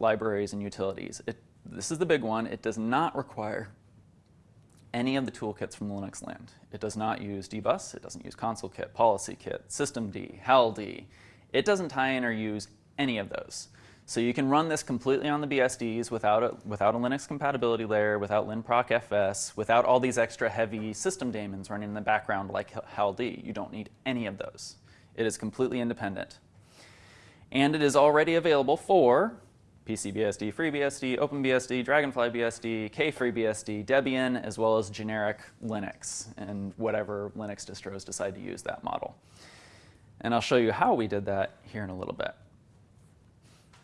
libraries and utilities. It, this is the big one. It does not require any of the toolkits from the Linux land. It does not use dbus, it doesn't use ConsoleKit, policykit, systemd, hald. It doesn't tie in or use any of those. So you can run this completely on the BSDs without a, without a Linux compatibility layer, without linproc FS, without all these extra heavy system daemons running in the background like hald. You don't need any of those. It is completely independent. And it is already available for PCBSD, FreeBSD, OpenBSD, DragonflyBSD, KFreeBSD, Debian, as well as generic Linux and whatever Linux distros decide to use that model. And I'll show you how we did that here in a little bit.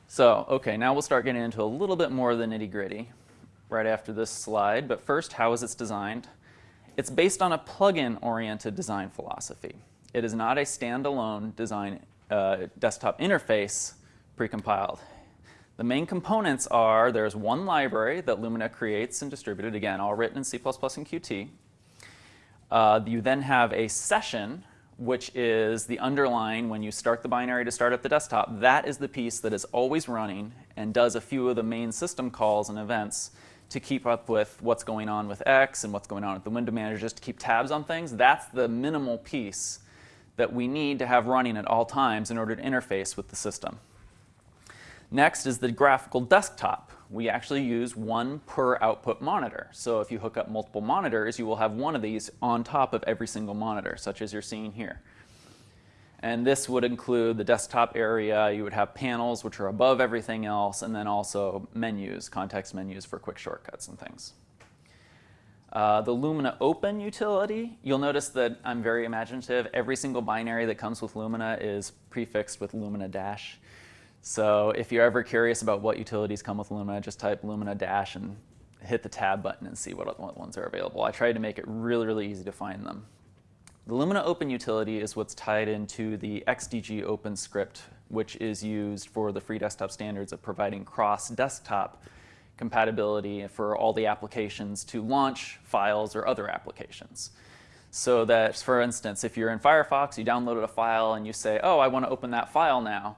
So, okay, now we'll start getting into a little bit more of the nitty gritty right after this slide. But first, how is it designed? It's based on a plugin oriented design philosophy. It is not a standalone design uh, desktop interface precompiled. The main components are there's one library that Lumina creates and distributed, again, all written in C++ and Qt. Uh, you then have a session, which is the underlying when you start the binary to start up the desktop. That is the piece that is always running and does a few of the main system calls and events to keep up with what's going on with X and what's going on with the window manager, just to keep tabs on things. That's the minimal piece that we need to have running at all times in order to interface with the system. Next is the graphical desktop. We actually use one per output monitor. So if you hook up multiple monitors, you will have one of these on top of every single monitor, such as you're seeing here. And this would include the desktop area. You would have panels, which are above everything else, and then also menus, context menus for quick shortcuts and things. Uh, the Lumina Open utility, you'll notice that I'm very imaginative. Every single binary that comes with Lumina is prefixed with Lumina dash. So if you're ever curious about what utilities come with Lumina, just type Lumina dash and hit the tab button and see what, what ones are available. I tried to make it really, really easy to find them. The Lumina Open utility is what's tied into the XDG Open script, which is used for the free desktop standards of providing cross-desktop compatibility for all the applications to launch files or other applications. So that, for instance, if you're in Firefox, you downloaded a file and you say, oh, I want to open that file now,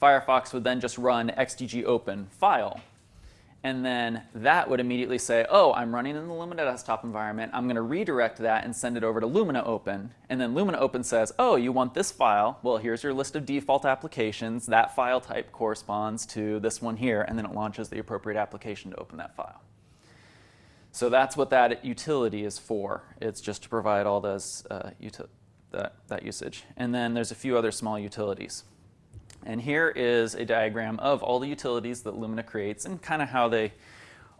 Firefox would then just run xdg open file. And then that would immediately say, oh, I'm running in the Lumina desktop environment. I'm going to redirect that and send it over to Lumina Open. And then Lumina Open says, oh, you want this file? Well, here's your list of default applications. That file type corresponds to this one here. And then it launches the appropriate application to open that file. So that's what that utility is for. It's just to provide all those uh, that, that usage. And then there's a few other small utilities. And here is a diagram of all the utilities that Lumina creates and kind of how they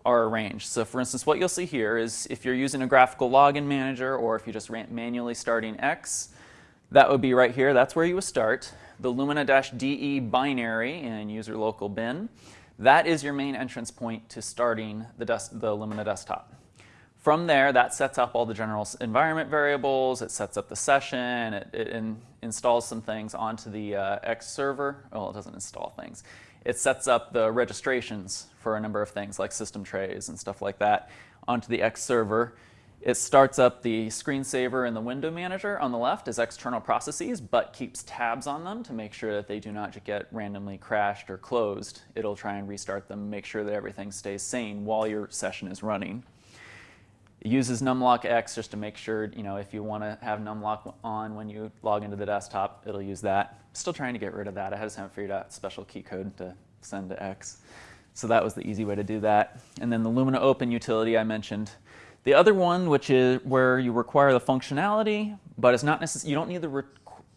are arranged. So for instance, what you'll see here is if you're using a graphical login manager or if you're just manually starting X, that would be right here. That's where you would start. The Lumina-DE binary in user local bin, that is your main entrance point to starting the, the Lumina desktop. From there, that sets up all the general environment variables, it sets up the session, it, it in, installs some things onto the uh, X server. Well, it doesn't install things. It sets up the registrations for a number of things like system trays and stuff like that onto the X server. It starts up the screensaver and the window manager on the left as external processes, but keeps tabs on them to make sure that they do not get randomly crashed or closed. It'll try and restart them, make sure that everything stays sane while your session is running. It uses numlockx just to make sure, you know, if you want to have numlock on when you log into the desktop, it'll use that. Still trying to get rid of that. I just haven't figured out special key code to send to X. So that was the easy way to do that. And then the Lumina Open utility I mentioned. The other one, which is where you require the functionality, but it's not necessary, you don't need the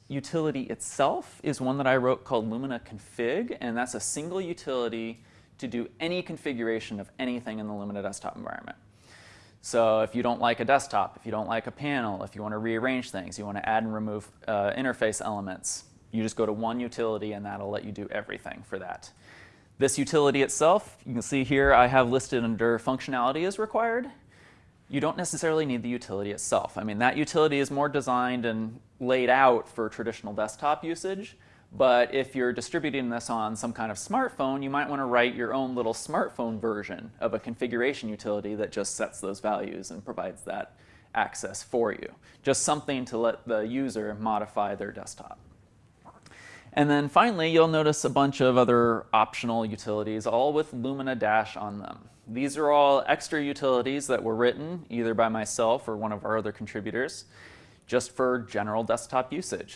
utility itself, is one that I wrote called Lumina Config, and that's a single utility to do any configuration of anything in the Lumina desktop environment. So if you don't like a desktop, if you don't like a panel, if you want to rearrange things, you want to add and remove uh, interface elements, you just go to one utility and that'll let you do everything for that. This utility itself, you can see here I have listed under functionality as required. You don't necessarily need the utility itself. I mean, that utility is more designed and laid out for traditional desktop usage. But if you're distributing this on some kind of smartphone, you might want to write your own little smartphone version of a configuration utility that just sets those values and provides that access for you. Just something to let the user modify their desktop. And then finally, you'll notice a bunch of other optional utilities, all with Lumina Dash on them. These are all extra utilities that were written either by myself or one of our other contributors just for general desktop usage.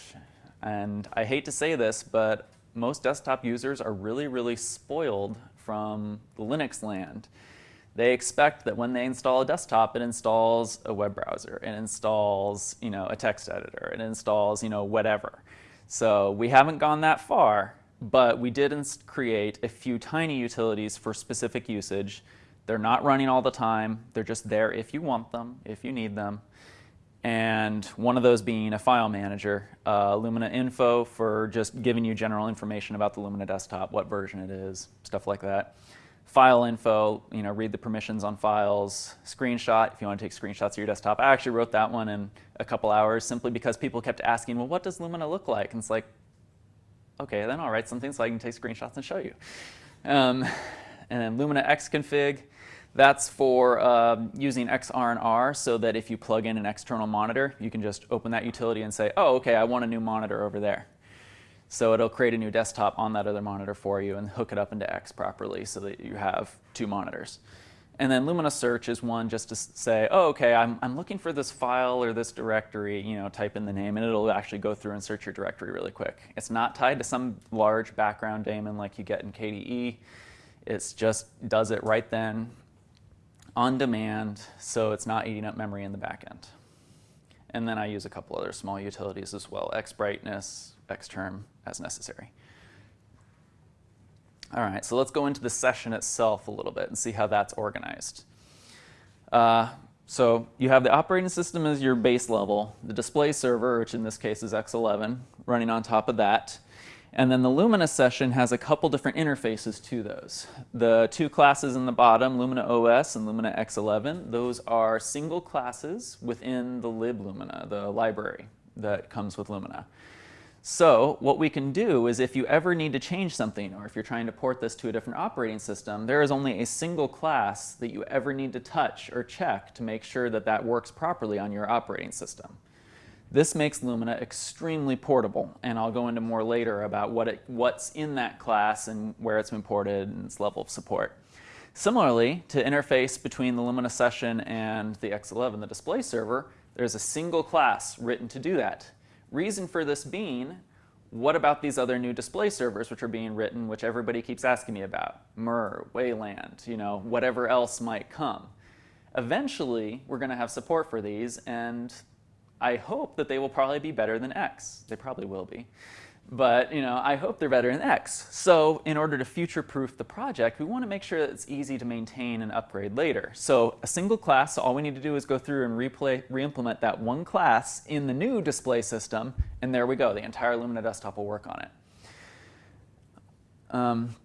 And I hate to say this, but most desktop users are really, really spoiled from the Linux land. They expect that when they install a desktop, it installs a web browser, it installs, you know, a text editor, it installs, you know, whatever. So we haven't gone that far, but we did create a few tiny utilities for specific usage. They're not running all the time. They're just there if you want them, if you need them. And one of those being a file manager, uh, Lumina Info for just giving you general information about the Lumina desktop, what version it is, stuff like that. File info, you know, read the permissions on files. Screenshot, if you want to take screenshots of your desktop. I actually wrote that one in a couple hours simply because people kept asking, well, what does Lumina look like? And it's like, okay, then I'll write something so I can take screenshots and show you. Um, and then Lumina Xconfig, that's for uh, using XRandR so that if you plug in an external monitor, you can just open that utility and say, oh, okay, I want a new monitor over there. So it'll create a new desktop on that other monitor for you and hook it up into X properly so that you have two monitors. And then Lumina Search is one just to say, oh, okay, I'm, I'm looking for this file or this directory, you know, type in the name, and it'll actually go through and search your directory really quick. It's not tied to some large background daemon like you get in KDE. It just does it right then, on demand, so it's not eating up memory in the back end. And then I use a couple other small utilities as well, x xbrightness, xterm, as necessary. All right, so let's go into the session itself a little bit and see how that's organized. Uh, so you have the operating system as your base level, the display server, which in this case is X11, running on top of that. And then the Lumina session has a couple different interfaces to those. The two classes in the bottom, Lumina OS and Lumina X11, those are single classes within the liblumina, the library that comes with Lumina. So what we can do is if you ever need to change something or if you're trying to port this to a different operating system, there is only a single class that you ever need to touch or check to make sure that that works properly on your operating system. This makes Lumina extremely portable, and I'll go into more later about what it, what's in that class and where it's been ported and its level of support. Similarly, to interface between the Lumina session and the X11, the display server, there's a single class written to do that. Reason for this being, what about these other new display servers which are being written, which everybody keeps asking me about? Mir, Wayland, you know, whatever else might come. Eventually, we're going to have support for these, and I hope that they will probably be better than X. They probably will be. But you know, I hope they're better than X. So in order to future-proof the project, we want to make sure that it's easy to maintain and upgrade later. So a single class, so all we need to do is go through and re-implement that one class in the new display system, and there we go. The entire Lumina desktop will work on it. Um,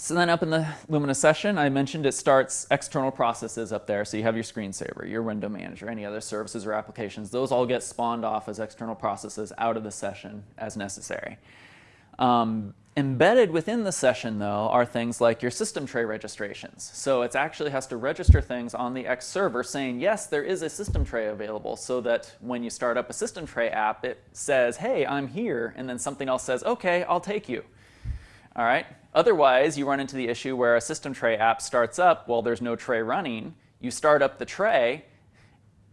so then up in the Lumina session, I mentioned it starts external processes up there. So you have your screensaver, your window manager, any other services or applications. Those all get spawned off as external processes out of the session as necessary. Um, embedded within the session, though, are things like your system tray registrations. So it actually has to register things on the X server saying, yes, there is a system tray available so that when you start up a system tray app, it says, hey, I'm here, and then something else says, okay, I'll take you. All right. Otherwise, you run into the issue where a system tray app starts up while there's no tray running. You start up the tray,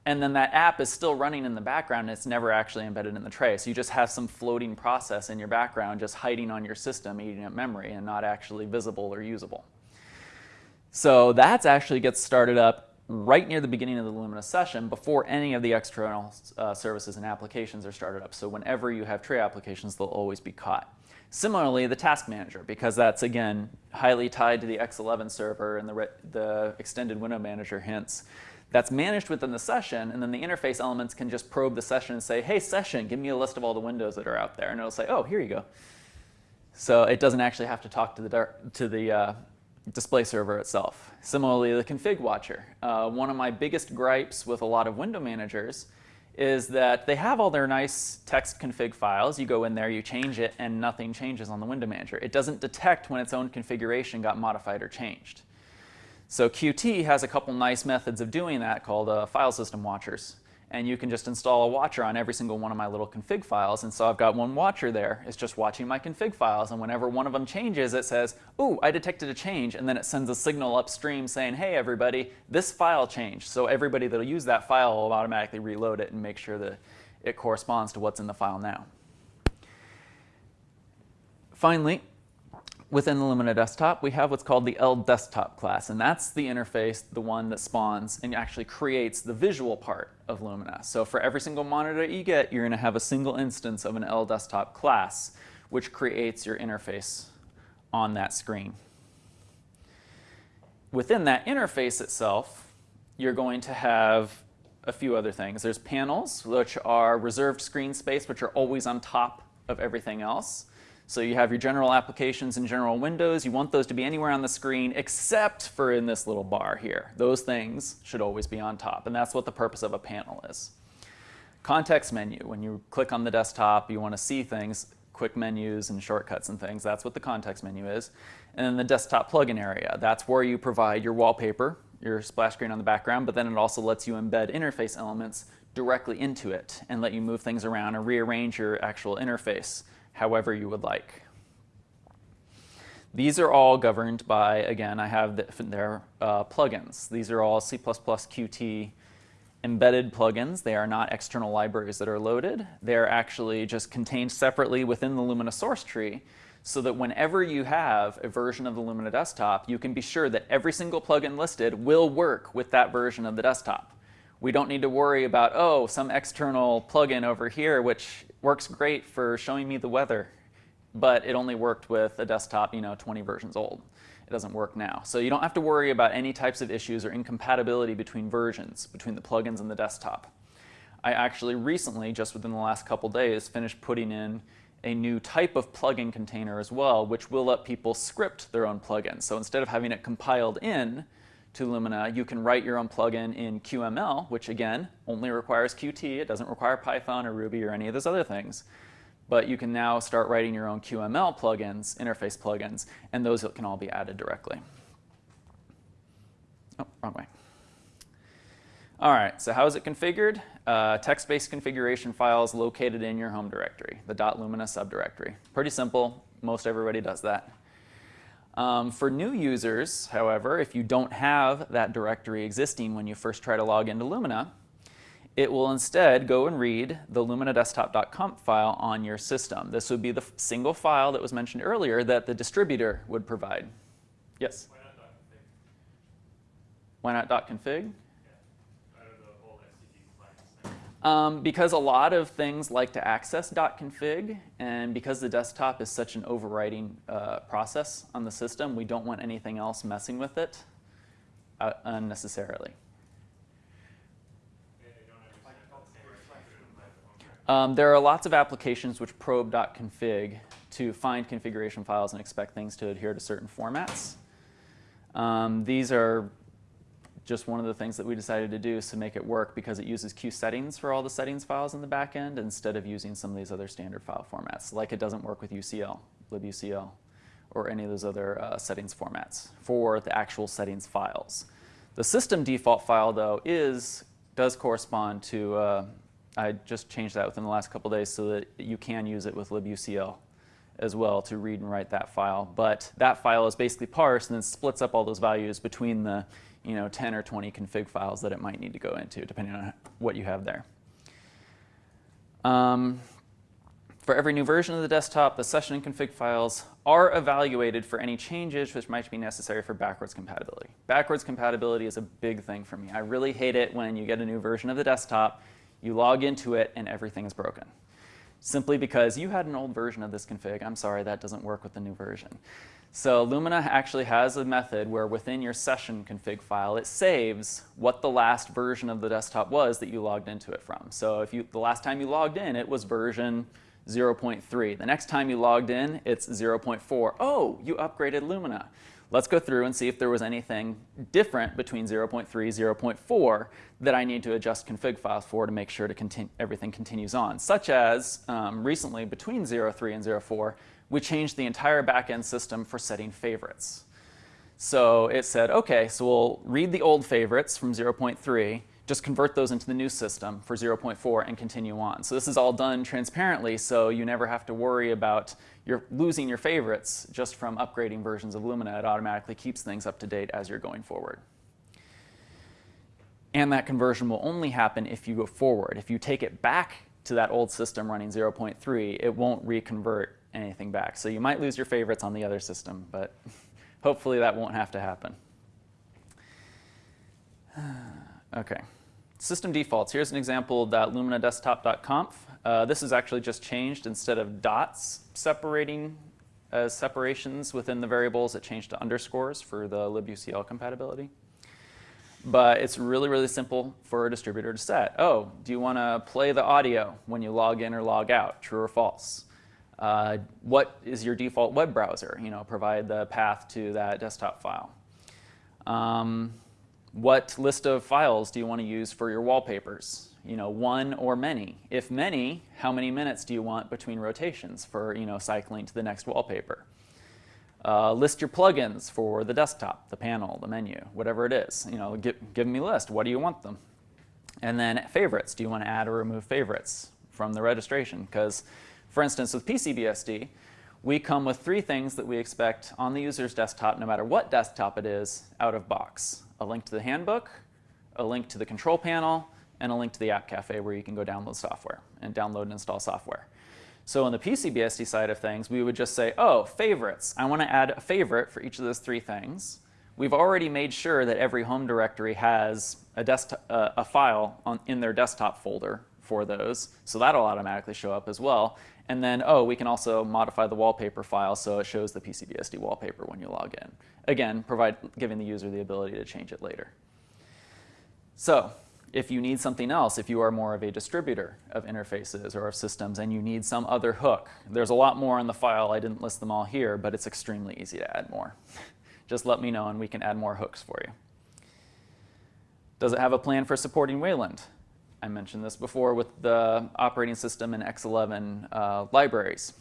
and then that app is still running in the background and it's never actually embedded in the tray. So you just have some floating process in your background just hiding on your system, eating up memory, and not actually visible or usable. So that actually gets started up right near the beginning of the Lumina session before any of the external uh, services and applications are started up. So whenever you have tray applications, they'll always be caught. Similarly, the task manager, because that's, again, highly tied to the X11 server and the, the extended window manager hints, that's managed within the session, and then the interface elements can just probe the session and say, hey, session, give me a list of all the windows that are out there. And it'll say, oh, here you go. So it doesn't actually have to talk to the, to the uh, display server itself. Similarly, the config watcher. Uh, one of my biggest gripes with a lot of window managers is that they have all their nice text config files. You go in there, you change it, and nothing changes on the window manager. It doesn't detect when its own configuration got modified or changed. So Qt has a couple nice methods of doing that called uh, file system watchers. And you can just install a watcher on every single one of my little config files. And so I've got one watcher there. It's just watching my config files. And whenever one of them changes, it says, ooh, I detected a change. And then it sends a signal upstream saying, hey, everybody, this file changed. So everybody that'll use that file will automatically reload it and make sure that it corresponds to what's in the file now. Finally, within the Lumina desktop, we have what's called the LDesktop class, and that's the interface, the one that spawns and actually creates the visual part of Lumina. So for every single monitor you get, you're going to have a single instance of an LDesktop class, which creates your interface on that screen. Within that interface itself, you're going to have a few other things. There's panels, which are reserved screen space, which are always on top of everything else. So you have your general applications and general windows. You want those to be anywhere on the screen except for in this little bar here. Those things should always be on top, and that's what the purpose of a panel is. Context menu, when you click on the desktop, you want to see things, quick menus and shortcuts and things. That's what the context menu is. And then the desktop plugin area, that's where you provide your wallpaper, your splash screen on the background, but then it also lets you embed interface elements directly into it and let you move things around and rearrange your actual interface however you would like. These are all governed by, again, I have the, their uh, plugins. These are all C++ Qt embedded plugins. They are not external libraries that are loaded. They're actually just contained separately within the Lumina source tree so that whenever you have a version of the Lumina desktop, you can be sure that every single plugin listed will work with that version of the desktop. We don't need to worry about, oh, some external plugin over here, which works great for showing me the weather, but it only worked with a desktop, you know, 20 versions old. It doesn't work now. So you don't have to worry about any types of issues or incompatibility between versions, between the plugins and the desktop. I actually recently, just within the last couple days, finished putting in a new type of plugin container as well, which will let people script their own plugins. So instead of having it compiled in, to Lumina, you can write your own plugin in QML, which again, only requires Qt. It doesn't require Python or Ruby or any of those other things. But you can now start writing your own QML plugins, interface plugins, and those can all be added directly. Oh, wrong way. All right, so how is it configured? Uh, Text-based configuration files located in your home directory, the .lumina subdirectory. Pretty simple. Most everybody does that. Um, for new users, however, if you don't have that directory existing when you first try to log into Lumina, it will instead go and read the luminadesktop.conf file on your system. This would be the single file that was mentioned earlier that the distributor would provide. Yes? Why not .config? Why not .config? Um, because a lot of things like to access .config, and because the desktop is such an overriding uh, process on the system, we don't want anything else messing with it uh, unnecessarily. Um, there are lots of applications which probe .config to find configuration files and expect things to adhere to certain formats. Um, these are just one of the things that we decided to do is to make it work because it uses QSettings for all the settings files in the back end instead of using some of these other standard file formats, like it doesn't work with UCL, libucl, or any of those other uh, settings formats for the actual settings files. The system default file, though, is does correspond to, uh, I just changed that within the last couple days so that you can use it with libucl as well to read and write that file. But that file is basically parsed and then splits up all those values between the you know, 10 or 20 config files that it might need to go into, depending on what you have there. Um, for every new version of the desktop, the session and config files are evaluated for any changes which might be necessary for backwards compatibility. Backwards compatibility is a big thing for me. I really hate it when you get a new version of the desktop, you log into it, and everything is broken. Simply because you had an old version of this config. I'm sorry, that doesn't work with the new version. So Lumina actually has a method where within your session config file, it saves what the last version of the desktop was that you logged into it from. So if you, the last time you logged in, it was version 0.3. The next time you logged in, it's 0.4. Oh, you upgraded Lumina. Let's go through and see if there was anything different between 0.3, 0.4 that I need to adjust config files for to make sure to continue, everything continues on, such as um, recently between 0.3 and 0.4, we changed the entire backend system for setting favorites. So it said, okay, so we'll read the old favorites from 0.3, just convert those into the new system for 0.4 and continue on. So this is all done transparently, so you never have to worry about your losing your favorites just from upgrading versions of Lumina. It automatically keeps things up to date as you're going forward. And that conversion will only happen if you go forward. If you take it back to that old system running 0.3, it won't reconvert anything back. So you might lose your favorites on the other system, but hopefully that won't have to happen. okay. System defaults. Here's an example that Lumina desktop.conf. Uh, this is actually just changed. Instead of dots separating as separations within the variables, it changed to underscores for the libucl compatibility. But it's really, really simple for a distributor to set. Oh, do you want to play the audio when you log in or log out, true or false? Uh, what is your default web browser? You know, provide the path to that desktop file. Um, what list of files do you want to use for your wallpapers? You know, one or many. If many, how many minutes do you want between rotations for, you know, cycling to the next wallpaper? Uh, list your plugins for the desktop, the panel, the menu, whatever it is. You know, give, give me a list. What do you want them? And then favorites. Do you want to add or remove favorites from the registration? Because, for instance, with PCBSD, we come with three things that we expect on the user's desktop, no matter what desktop it is, out of box a link to the handbook, a link to the control panel, and a link to the App Cafe where you can go download software and download and install software. So on the PCBSD side of things, we would just say, oh, favorites. I want to add a favorite for each of those three things. We've already made sure that every home directory has a, desktop, uh, a file on, in their desktop folder for those, so that'll automatically show up as well. And then, oh, we can also modify the wallpaper file so it shows the PCBSD wallpaper when you log in. Again, provide, giving the user the ability to change it later. So if you need something else, if you are more of a distributor of interfaces or of systems and you need some other hook, there's a lot more in the file. I didn't list them all here, but it's extremely easy to add more. Just let me know and we can add more hooks for you. Does it have a plan for supporting Wayland? I mentioned this before with the operating system and X11 uh, libraries.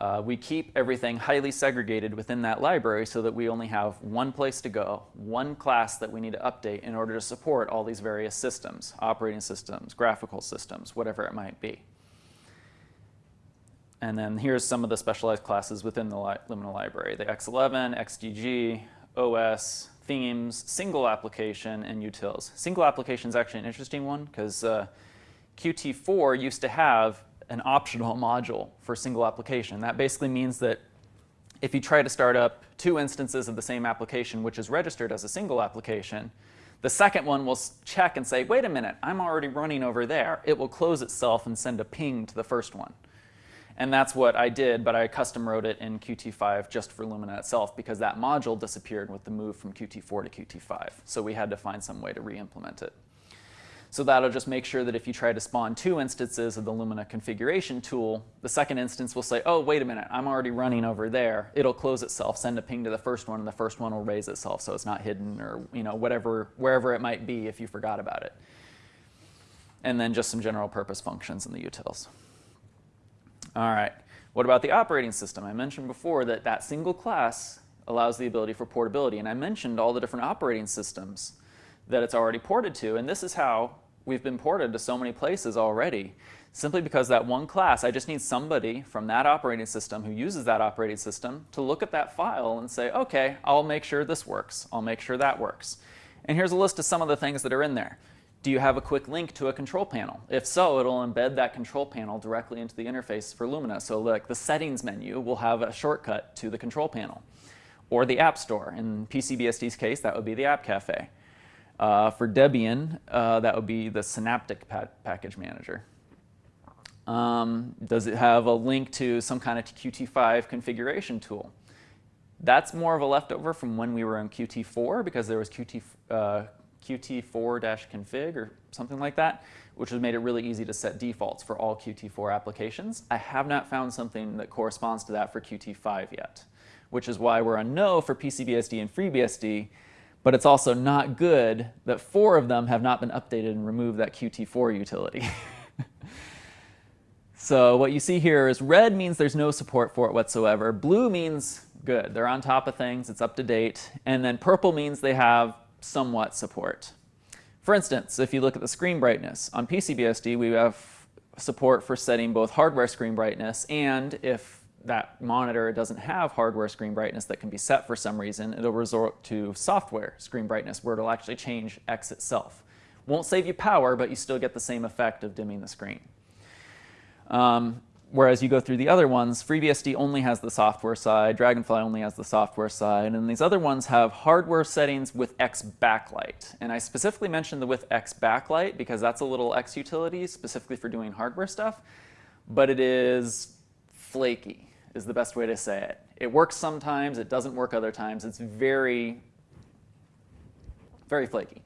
Uh, we keep everything highly segregated within that library so that we only have one place to go, one class that we need to update in order to support all these various systems, operating systems, graphical systems, whatever it might be. And then here's some of the specialized classes within the li library, the X11, XDG, OS, themes, single application, and utils. Single application is actually an interesting one because uh, Qt4 used to have an optional module for single application. That basically means that if you try to start up two instances of the same application which is registered as a single application, the second one will check and say, wait a minute, I'm already running over there. It will close itself and send a ping to the first one. And that's what I did, but I custom wrote it in Qt5 just for Lumina itself because that module disappeared with the move from Qt4 to Qt5. So we had to find some way to re-implement it. So that'll just make sure that if you try to spawn two instances of the Lumina configuration tool, the second instance will say, oh, wait a minute, I'm already running over there. It'll close itself, send a ping to the first one, and the first one will raise itself so it's not hidden or you know whatever, wherever it might be if you forgot about it. And then just some general purpose functions in the utils. All right, what about the operating system? I mentioned before that that single class allows the ability for portability, and I mentioned all the different operating systems that it's already ported to, and this is how we've been ported to so many places already. Simply because that one class, I just need somebody from that operating system who uses that operating system to look at that file and say, okay, I'll make sure this works. I'll make sure that works. And here's a list of some of the things that are in there. Do you have a quick link to a control panel? If so, it'll embed that control panel directly into the interface for Lumina. So like the settings menu will have a shortcut to the control panel. Or the App Store. In PCBSD's case, that would be the App Cafe. Uh, for Debian, uh, that would be the Synaptic pa Package Manager. Um, does it have a link to some kind of Qt5 configuration tool? That's more of a leftover from when we were on Qt4 because there was Qt, uh, Qt4-config or something like that, which has made it really easy to set defaults for all Qt4 applications. I have not found something that corresponds to that for Qt5 yet, which is why we're on no for PCBSD and FreeBSD, but it's also not good that four of them have not been updated and removed that Qt4 utility. so what you see here is red means there's no support for it whatsoever. Blue means good, they're on top of things, it's up to date. And then purple means they have somewhat support. For instance, if you look at the screen brightness, on PCBSD we have support for setting both hardware screen brightness and if that monitor doesn't have hardware screen brightness that can be set for some reason, it'll resort to software screen brightness where it'll actually change X itself. Won't save you power, but you still get the same effect of dimming the screen. Um, whereas you go through the other ones, FreeBSD only has the software side, Dragonfly only has the software side, and these other ones have hardware settings with X backlight. And I specifically mentioned the with X backlight because that's a little X utility specifically for doing hardware stuff, but it is flaky is the best way to say it. It works sometimes, it doesn't work other times. It's very, very flaky.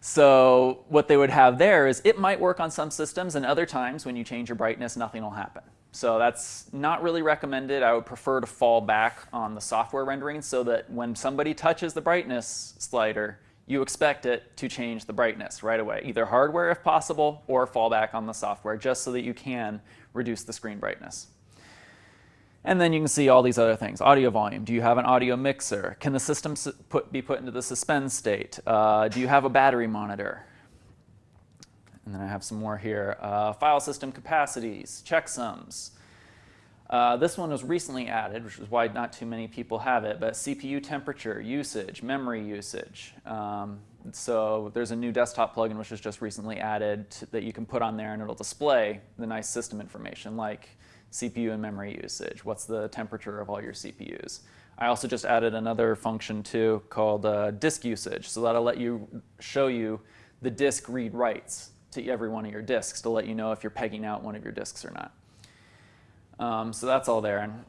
So what they would have there is it might work on some systems and other times when you change your brightness, nothing will happen. So that's not really recommended. I would prefer to fall back on the software rendering so that when somebody touches the brightness slider, you expect it to change the brightness right away, either hardware if possible or fall back on the software just so that you can reduce the screen brightness. And then you can see all these other things. Audio volume. Do you have an audio mixer? Can the system put, be put into the suspend state? Uh, do you have a battery monitor? And then I have some more here. Uh, file system capacities, checksums. Uh, this one was recently added, which is why not too many people have it, but CPU temperature, usage, memory usage. Um, so there's a new desktop plugin which was just recently added to, that you can put on there and it'll display the nice system information like CPU and memory usage, what's the temperature of all your CPUs. I also just added another function too called uh, disk usage, so that'll let you show you the disk read writes to every one of your disks to let you know if you're pegging out one of your disks or not. Um, so that's all there. And,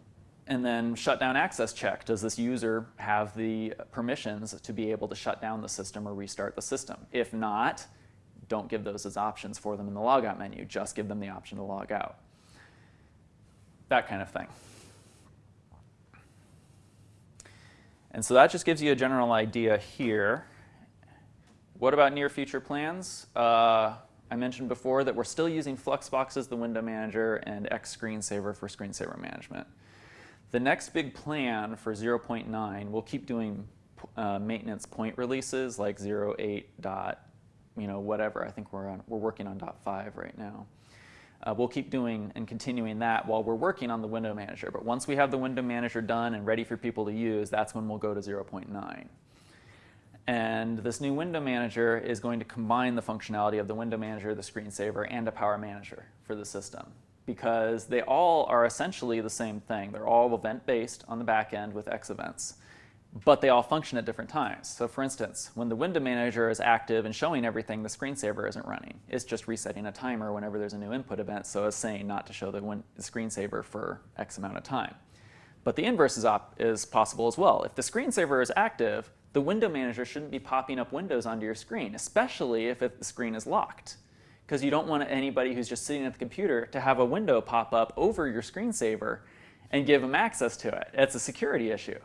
and then shutdown access check. Does this user have the permissions to be able to shut down the system or restart the system? If not, don't give those as options for them in the logout menu. Just give them the option to log out that kind of thing. And so that just gives you a general idea here. What about near future plans? Uh, I mentioned before that we're still using Fluxbox as the window manager and XScreenSaver for screensaver management. The next big plan for 0.9, we'll keep doing uh, maintenance point releases like 0.8 dot, you know, whatever. I think we're on, we're working on dot five right now. Uh, we'll keep doing and continuing that while we're working on the window manager. But once we have the window manager done and ready for people to use, that's when we'll go to 0.9. And this new window manager is going to combine the functionality of the window manager, the screensaver, and a power manager for the system because they all are essentially the same thing. They're all event-based on the back end with X events but they all function at different times. So for instance, when the window manager is active and showing everything, the screensaver isn't running. It's just resetting a timer whenever there's a new input event, so it's saying not to show the, the screensaver for X amount of time. But the inverse is, is possible as well. If the screensaver is active, the window manager shouldn't be popping up windows onto your screen, especially if it, the screen is locked. Because you don't want anybody who's just sitting at the computer to have a window pop up over your screensaver and give them access to it. It's a security issue.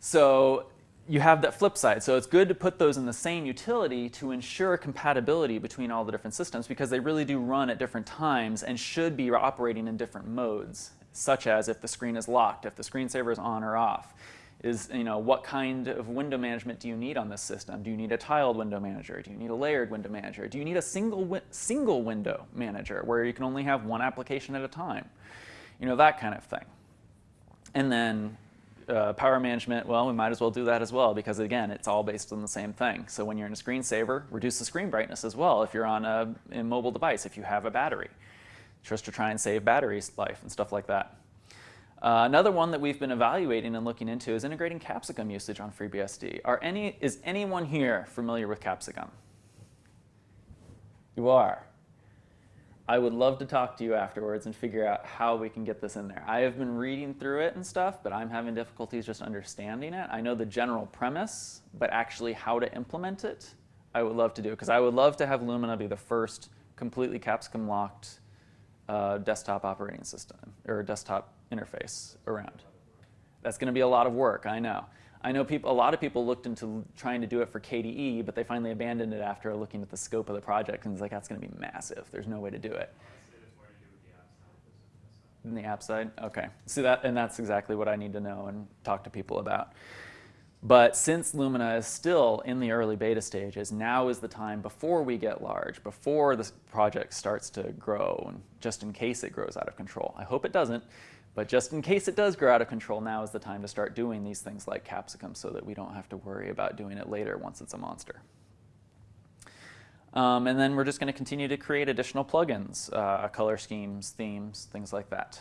So you have that flip side. So it's good to put those in the same utility to ensure compatibility between all the different systems because they really do run at different times and should be operating in different modes, such as if the screen is locked, if the screensaver is on or off. Is, you know, what kind of window management do you need on this system? Do you need a tiled window manager? Do you need a layered window manager? Do you need a single, wi single window manager where you can only have one application at a time? You know, that kind of thing. And then uh, power management, well, we might as well do that as well because again, it's all based on the same thing. So when you're in a screensaver, reduce the screen brightness as well if you're on a, a mobile device, if you have a battery, just to try and save battery life and stuff like that. Uh, another one that we've been evaluating and looking into is integrating Capsicum usage on FreeBSD. Are any, is anyone here familiar with Capsicum? You are. I would love to talk to you afterwards and figure out how we can get this in there. I have been reading through it and stuff, but I'm having difficulties just understanding it. I know the general premise, but actually how to implement it, I would love to do. It. Because I would love to have Lumina be the first completely capsicum locked uh, desktop operating system or desktop interface around. That's going to be a lot of work, I know. I know people, a lot of people looked into trying to do it for KDE, but they finally abandoned it after looking at the scope of the project and it's like, that's going to be massive. There's no way to do it. In the app side? Okay. See that, and that's exactly what I need to know and talk to people about. But since Lumina is still in the early beta stages, now is the time before we get large, before the project starts to grow, and just in case it grows out of control. I hope it doesn't, but just in case it does grow out of control, now is the time to start doing these things like Capsicum so that we don't have to worry about doing it later once it's a monster. Um, and then we're just going to continue to create additional plugins, uh, color schemes, themes, things like that.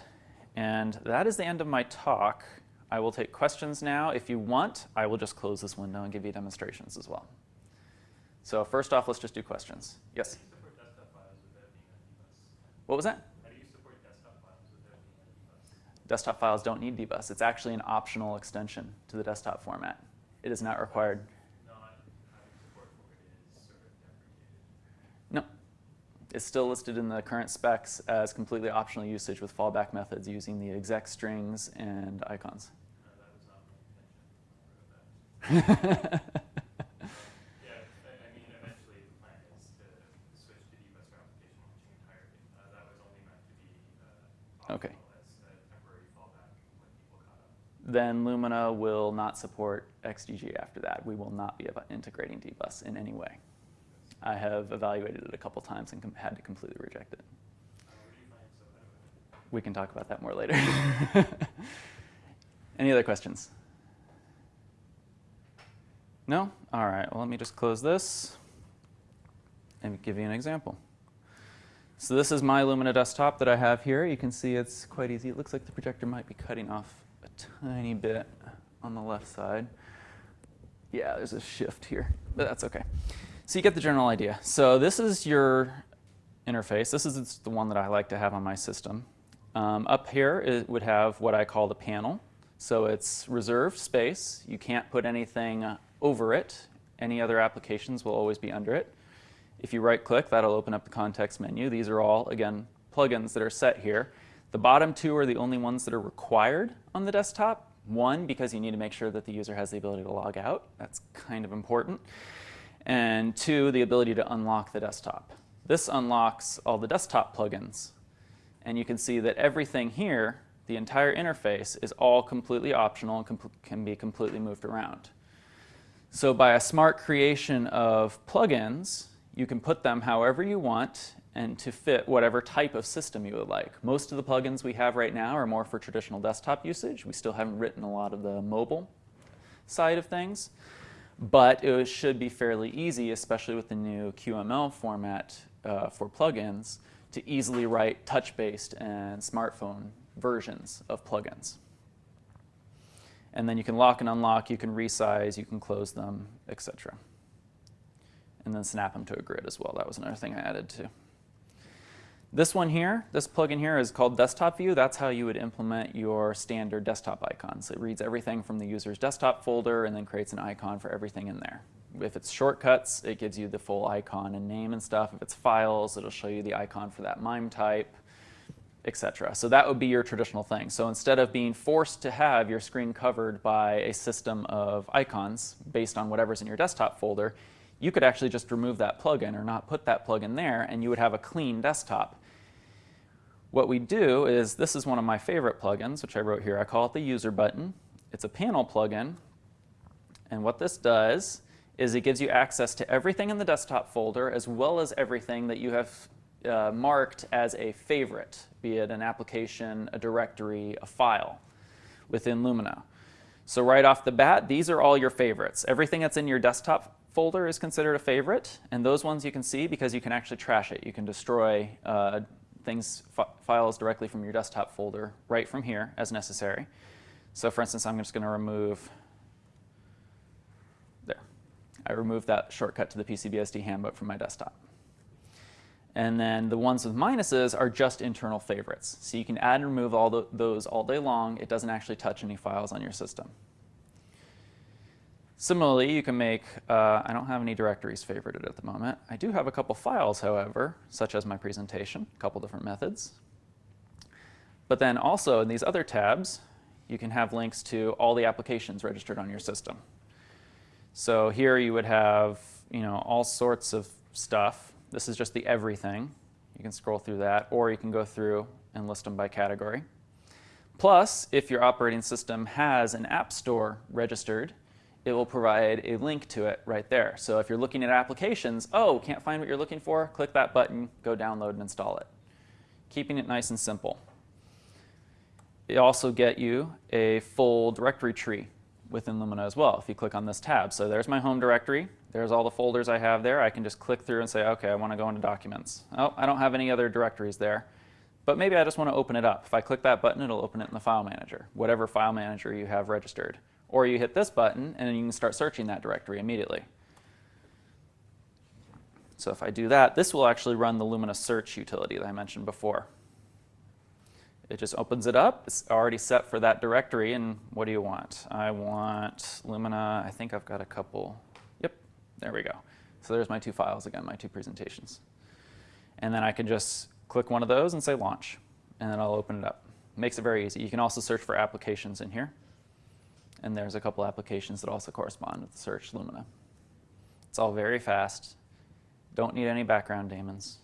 And that is the end of my talk. I will take questions now. If you want, I will just close this window and give you demonstrations as well. So first off, let's just do questions. Yes? What was that? Desktop files don't need dbus. It's actually an optional extension to the desktop format. It is not required. No. It's still listed in the current specs as completely optional usage with fallback methods using the exec strings and icons. Okay. Then Lumina will not support XDG after that. We will not be integrating dbus in any way. I have evaluated it a couple times and had to completely reject it. We can talk about that more later. any other questions? No? All right, well, let me just close this and give you an example. So this is my Lumina desktop that I have here. You can see it's quite easy. It looks like the projector might be cutting off tiny bit on the left side. Yeah, there's a shift here, but that's okay. So you get the general idea. So this is your interface. This is the one that I like to have on my system. Um, up here it would have what I call the panel. So it's reserved space. You can't put anything over it. Any other applications will always be under it. If you right click, that'll open up the context menu. These are all, again, plugins that are set here. The bottom two are the only ones that are required on the desktop. One, because you need to make sure that the user has the ability to log out. That's kind of important. And two, the ability to unlock the desktop. This unlocks all the desktop plugins. And you can see that everything here, the entire interface, is all completely optional and can be completely moved around. So by a smart creation of plugins, you can put them however you want and to fit whatever type of system you would like. Most of the plugins we have right now are more for traditional desktop usage. We still haven't written a lot of the mobile side of things, but it should be fairly easy, especially with the new QML format uh, for plugins, to easily write touch-based and smartphone versions of plugins. And then you can lock and unlock, you can resize, you can close them, etc. And then snap them to a grid as well. That was another thing I added too. This one here, this plugin here is called Desktop View. That's how you would implement your standard desktop icons. It reads everything from the user's desktop folder and then creates an icon for everything in there. If it's shortcuts, it gives you the full icon and name and stuff. If it's files, it'll show you the icon for that MIME type, etc. So that would be your traditional thing. So instead of being forced to have your screen covered by a system of icons based on whatever's in your desktop folder, you could actually just remove that plugin or not put that plugin there and you would have a clean desktop. What we do is, this is one of my favorite plugins, which I wrote here. I call it the user button. It's a panel plugin. And what this does is it gives you access to everything in the desktop folder as well as everything that you have uh, marked as a favorite, be it an application, a directory, a file within Lumina. So right off the bat, these are all your favorites. Everything that's in your desktop folder is considered a favorite, and those ones you can see because you can actually trash it. You can destroy uh, things, files directly from your desktop folder right from here as necessary. So for instance, I'm just going to remove, there. I removed that shortcut to the PCBSD handbook from my desktop. And then the ones with minuses are just internal favorites. So you can add and remove all the, those all day long. It doesn't actually touch any files on your system. Similarly, you can make, uh, I don't have any directories favorited at the moment. I do have a couple files, however, such as my presentation, a couple different methods. But then also in these other tabs, you can have links to all the applications registered on your system. So here you would have, you know, all sorts of stuff. This is just the everything. You can scroll through that, or you can go through and list them by category. Plus, if your operating system has an app store registered, it will provide a link to it right there. So if you're looking at applications, oh, can't find what you're looking for, click that button, go download and install it. Keeping it nice and simple. It also get you a full directory tree within Lumina as well if you click on this tab. So there's my home directory. There's all the folders I have there. I can just click through and say, okay, I want to go into documents. Oh, I don't have any other directories there. But maybe I just want to open it up. If I click that button, it'll open it in the file manager, whatever file manager you have registered. Or you hit this button and you can start searching that directory immediately. So if I do that, this will actually run the Lumina search utility that I mentioned before. It just opens it up. It's already set for that directory. And what do you want? I want Lumina. I think I've got a couple. Yep, there we go. So there's my two files again, my two presentations. And then I can just click one of those and say launch. And then I'll open it up. Makes it very easy. You can also search for applications in here. And there's a couple applications that also correspond with the search Lumina. It's all very fast. Don't need any background daemons.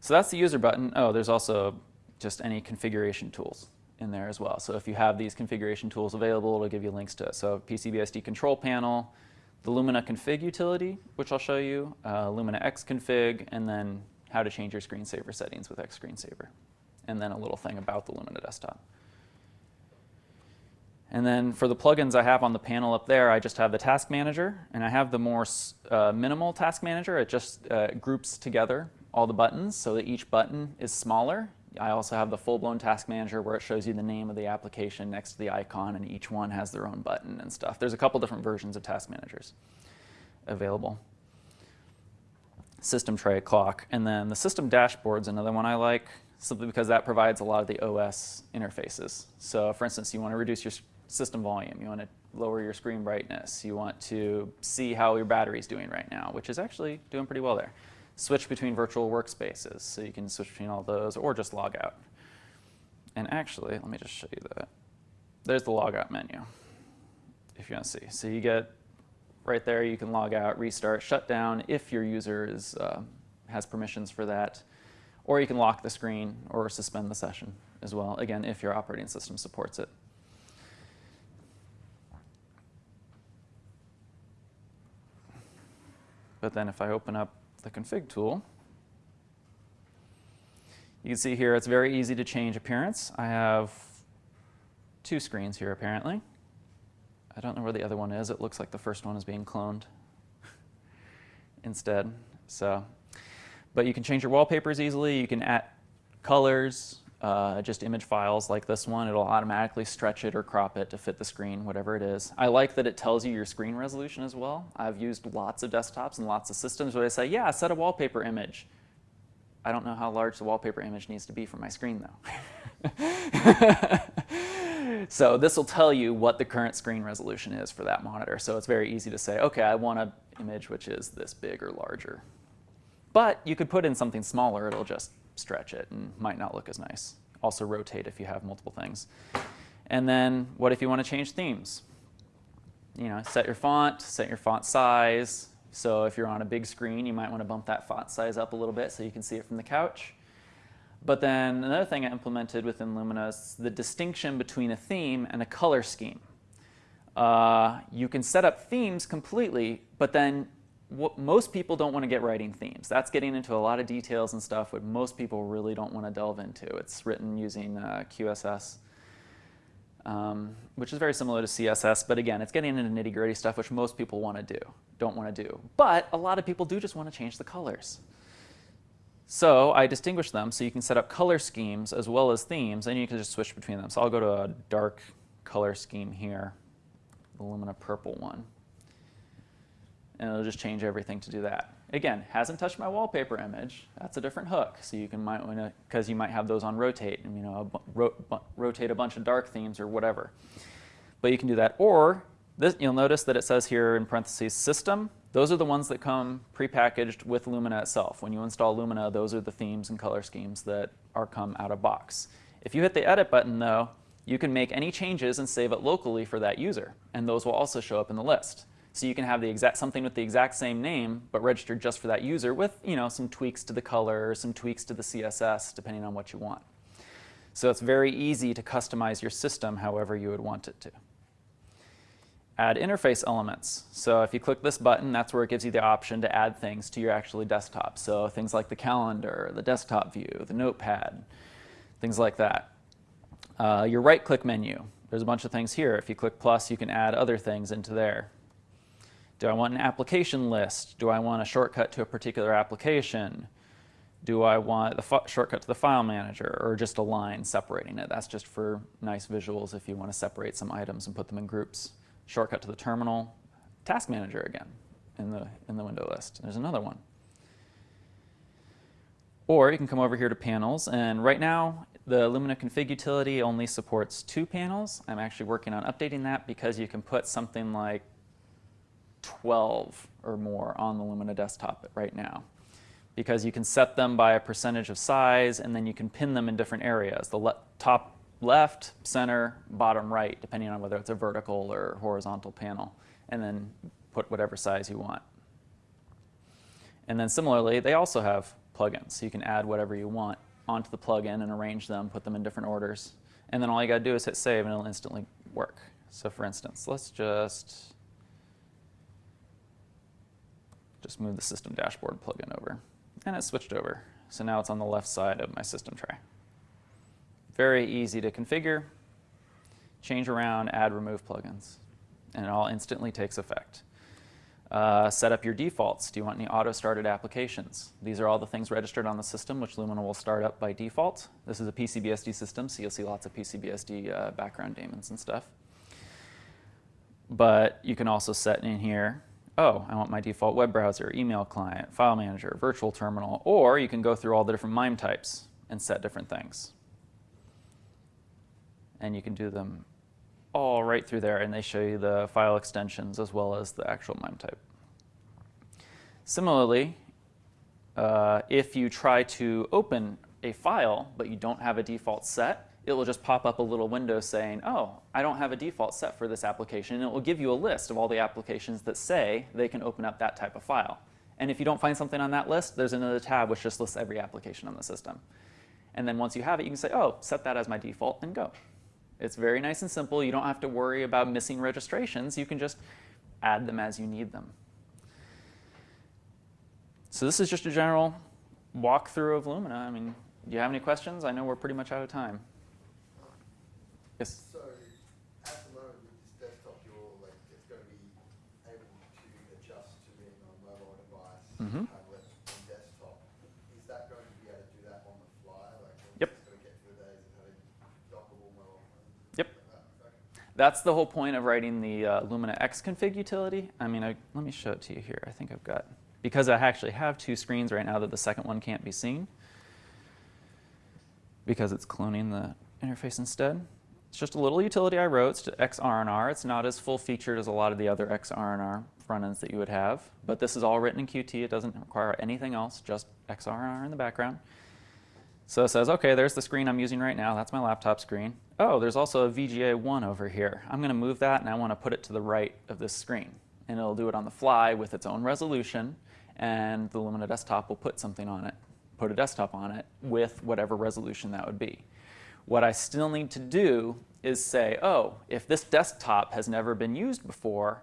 So that's the user button. Oh, there's also just any configuration tools in there as well. So if you have these configuration tools available, it'll give you links to it. So PCBSD control panel, the Lumina config utility, which I'll show you, uh, Lumina Config, and then how to change your screensaver settings with XScreenSaver, and then a little thing about the Lumina desktop. And then for the plugins I have on the panel up there, I just have the task manager, and I have the more uh, minimal task manager. It just uh, groups together all the buttons so that each button is smaller. I also have the full-blown task manager where it shows you the name of the application next to the icon, and each one has their own button and stuff. There's a couple different versions of task managers available. System tray clock, and then the system dashboard's another one I like simply because that provides a lot of the OS interfaces. So for instance, you want to reduce your system volume. You want to lower your screen brightness. You want to see how your battery is doing right now, which is actually doing pretty well there. Switch between virtual workspaces, so you can switch between all those, or just log out. And actually, let me just show you that. There's the logout menu, if you want to see. So you get right there, you can log out, restart, shut down if your user is, uh, has permissions for that. Or you can lock the screen or suspend the session as well, again, if your operating system supports it. But then if I open up the config tool, you can see here it's very easy to change appearance. I have two screens here apparently. I don't know where the other one is. It looks like the first one is being cloned instead. So, but you can change your wallpapers easily. You can add colors, uh, just image files like this one. It'll automatically stretch it or crop it to fit the screen, whatever it is. I like that it tells you your screen resolution as well. I've used lots of desktops and lots of systems where they say, yeah, set a wallpaper image. I don't know how large the wallpaper image needs to be for my screen though. so this will tell you what the current screen resolution is for that monitor. So it's very easy to say, okay, I want an image which is this big or larger. But you could put in something smaller, it'll just stretch it and might not look as nice. Also rotate if you have multiple things. And then what if you want to change themes? You know, set your font, set your font size. So if you're on a big screen, you might want to bump that font size up a little bit so you can see it from the couch. But then another thing I implemented within Lumina is the distinction between a theme and a color scheme. Uh, you can set up themes completely, but then what most people don't want to get writing themes. That's getting into a lot of details and stuff what most people really don't want to delve into. It's written using uh, QSS, um, which is very similar to CSS, but again, it's getting into nitty gritty stuff which most people want to do, don't want to do. But a lot of people do just want to change the colors. So I distinguish them so you can set up color schemes as well as themes, and you can just switch between them. So I'll go to a dark color scheme here, the Lumina purple one and it'll just change everything to do that. Again, hasn't touched my wallpaper image. That's a different hook. So you can might want to, because you might have those on rotate, and you know, ro rotate a bunch of dark themes or whatever. But you can do that. Or this, you'll notice that it says here in parentheses system. Those are the ones that come prepackaged with Lumina itself. When you install Lumina, those are the themes and color schemes that are come out of box. If you hit the edit button though, you can make any changes and save it locally for that user. And those will also show up in the list. So you can have the exact something with the exact same name, but registered just for that user with you know some tweaks to the color, some tweaks to the CSS, depending on what you want. So it's very easy to customize your system however you would want it to. add interface elements. So if you click this button, that's where it gives you the option to add things to your actually desktop. So things like the calendar, the desktop view, the notepad, things like that. Uh, your right-click menu, there's a bunch of things here. If you click plus, you can add other things into there. Do I want an application list? Do I want a shortcut to a particular application? Do I want the shortcut to the file manager or just a line separating it? That's just for nice visuals if you want to separate some items and put them in groups. Shortcut to the terminal, task manager again in the, in the window list. There's another one. Or you can come over here to panels and right now the Lumina config utility only supports two panels. I'm actually working on updating that because you can put something like 12 or more on the Lumina desktop right now because you can set them by a percentage of size and then you can pin them in different areas. The le top left, center, bottom right, depending on whether it's a vertical or horizontal panel, and then put whatever size you want. And then similarly, they also have plugins, so you can add whatever you want onto the plugin and arrange them, put them in different orders. And then all you got to do is hit save and it'll instantly work. So for instance, let's just just move the system dashboard plugin over. And it switched over. So now it's on the left side of my system tray. Very easy to configure, change around, add, remove plugins. And it all instantly takes effect. Uh, set up your defaults. Do you want any auto-started applications? These are all the things registered on the system, which Lumina will start up by default. This is a PCBSD system, so you'll see lots of PCBSD uh, background daemons and stuff. But you can also set in here oh, I want my default web browser, email client, file manager, virtual terminal, or you can go through all the different MIME types and set different things. And you can do them all right through there, and they show you the file extensions as well as the actual MIME type. Similarly, uh, if you try to open a file, but you don't have a default set, it will just pop up a little window saying, oh, I don't have a default set for this application. And it will give you a list of all the applications that say they can open up that type of file. And if you don't find something on that list, there's another tab which just lists every application on the system. And then once you have it, you can say, oh, set that as my default and go. It's very nice and simple. You don't have to worry about missing registrations. You can just add them as you need them. So this is just a general walkthrough of Lumina. I mean, do you have any questions? I know we're pretty much out of time. Yes. So at the moment with this desktop, you're like it's going to be able to adjust to being on mobile device, Mhm. tablet, and desktop. Is that going to be able to do that on the fly? Like, Yep. It's going to get to the days of having dockable mobile. Yep. Like that. Okay. That's the whole point of writing the uh, Lumina Xconfig utility. I mean, I, let me show it to you here. I think I've got, because I actually have two screens right now that the second one can't be seen because it's cloning the interface instead. It's just a little utility I wrote, it's XRandR. It's not as full featured as a lot of the other XRandR front ends that you would have, but this is all written in Qt. It doesn't require anything else, just XRandR in the background. So it says, okay, there's the screen I'm using right now. That's my laptop screen. Oh, there's also a VGA 1 over here. I'm going to move that and I want to put it to the right of this screen. And it'll do it on the fly with its own resolution, and the Lumina desktop will put something on it, put a desktop on it with whatever resolution that would be. What I still need to do is say, oh, if this desktop has never been used before,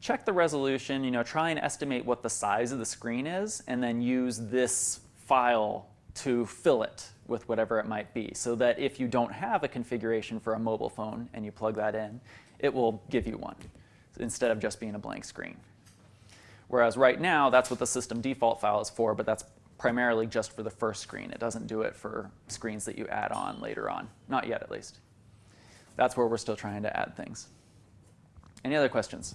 check the resolution, you know, try and estimate what the size of the screen is, and then use this file to fill it with whatever it might be, so that if you don't have a configuration for a mobile phone and you plug that in, it will give you one, instead of just being a blank screen. Whereas right now, that's what the system default file is for, but that's primarily just for the first screen. It doesn't do it for screens that you add on later on. Not yet, at least. That's where we're still trying to add things. Any other questions?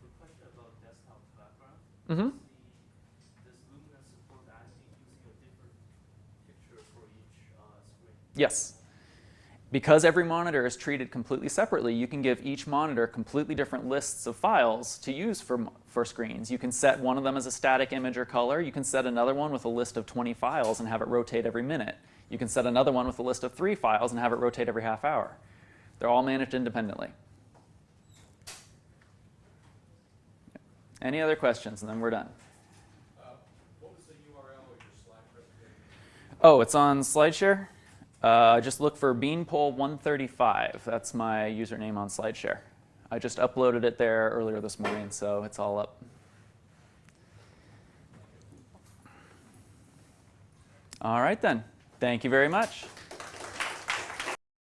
Quick question about desktop background. The- Does Lumina support actually using a different picture for each uh, screen? Yes. Because every monitor is treated completely separately, you can give each monitor completely different lists of files to use for, for screens. You can set one of them as a static image or color. You can set another one with a list of 20 files and have it rotate every minute. You can set another one with a list of three files and have it rotate every half hour. They're all managed independently. Any other questions? And then we're done. Uh, What was the URL of your slide presentation? Oh, it's on SlideShare. Uh, just look for Beanpole135. That's my username on SlideShare. I just uploaded it there earlier this morning, so it's all up. All right then. Thank you very much.